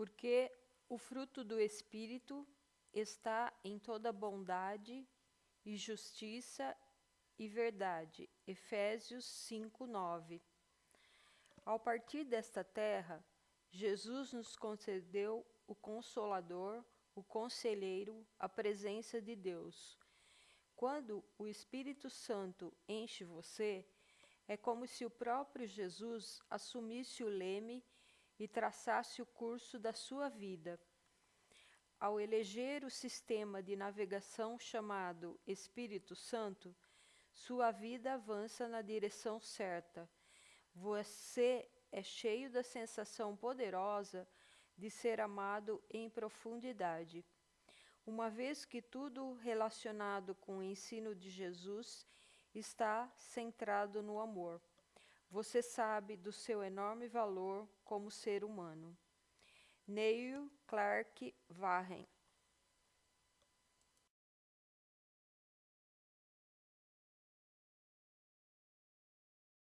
Porque o fruto do Espírito está em toda bondade e justiça e verdade. Efésios 5, 9. Ao partir desta terra, Jesus nos concedeu o Consolador, o Conselheiro, a presença de Deus. Quando o Espírito Santo enche você, é como se o próprio Jesus assumisse o leme e traçasse o curso da sua vida. Ao eleger o sistema de navegação chamado Espírito Santo, sua vida avança na direção certa. Você é cheio da sensação poderosa de ser amado em profundidade. Uma vez que tudo relacionado com o ensino de Jesus está centrado no amor. Você sabe do seu enorme valor como ser humano. Neil Clark Warren